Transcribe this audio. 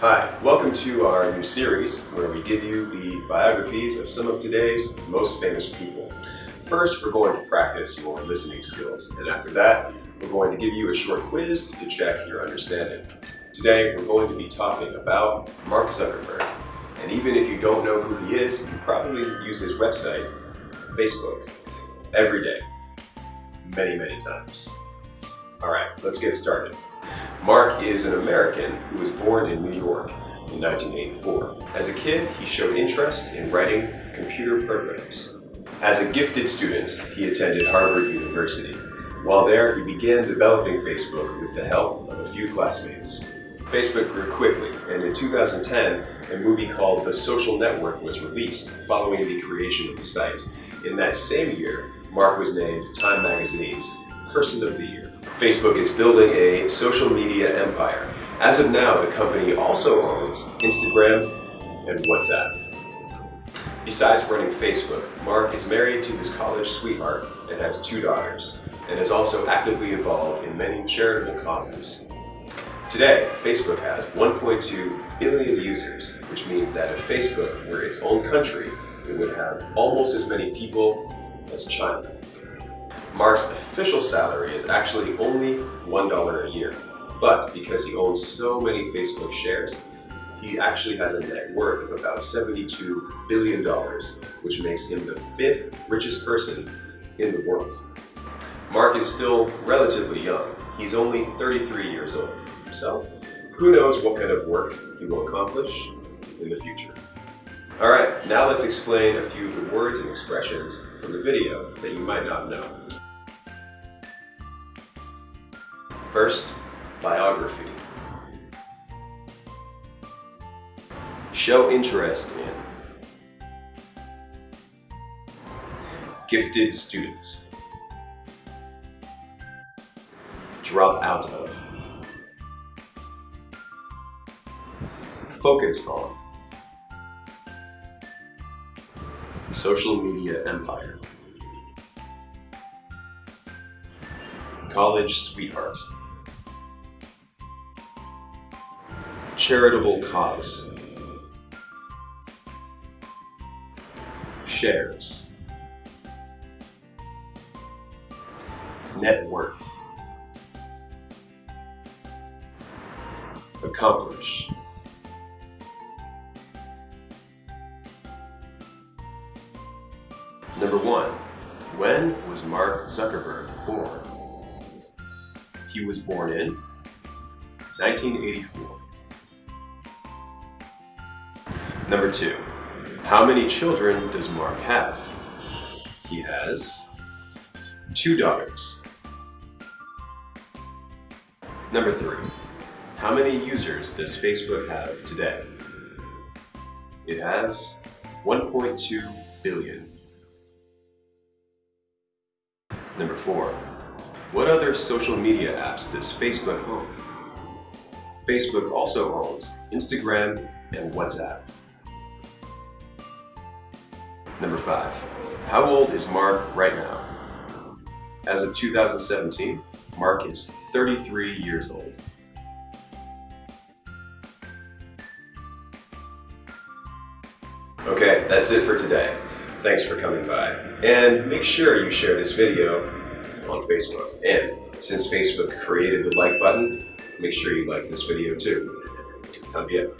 Hi, welcome to our new series where we give you the biographies of some of today's most famous people. First, we're going to practice your listening skills, and after that, we're going to give you a short quiz to check your understanding. Today, we're going to be talking about Mark Zuckerberg. And even if you don't know who he is, you probably use his website, Facebook, every day, many, many times. All right, let's get started. Mark is an American who was born in New York in 1984. As a kid, he showed interest in writing computer programs. As a gifted student, he attended Harvard University. While there, he began developing Facebook with the help of a few classmates. Facebook grew quickly, and in 2010, a movie called The Social Network was released following the creation of the site. In that same year, Mark was named Time Magazine's Person of the Year. Facebook is building a social media empire. As of now, the company also owns Instagram and WhatsApp. Besides running Facebook, Mark is married to his college sweetheart and has two daughters, and is also actively involved in many charitable causes. Today, Facebook has 1.2 billion users, which means that if Facebook were its own country, it would have almost as many people as China. Mark's official salary is actually only $1 a year, but because he owns so many Facebook shares, he actually has a net worth of about $72 billion, which makes him the fifth richest person in the world. Mark is still relatively young. He's only 33 years old. So, who knows what kind of work he will accomplish in the future. Alright, now let's explain a few of the words and expressions from the video that you might not know. First, biography. Show interest in. Gifted student. Drop out of. Focus on. Social media empire. College sweetheart. Charitable cause. Shares. Net worth. Accomplish. Number one, when was Mark Zuckerberg born? He was born in 1984. Number two, how many children does Mark have? He has two daughters. Number three, how many users does Facebook have today? It has 1.2 billion. Number four, what other social media apps does Facebook own? Facebook also owns Instagram and WhatsApp. Number five, how old is Mark right now? As of 2017, Mark is 33 years old. Okay, that's it for today. Thanks for coming by. And make sure you share this video on Facebook. And since Facebook created the like button, make sure you like this video too. También.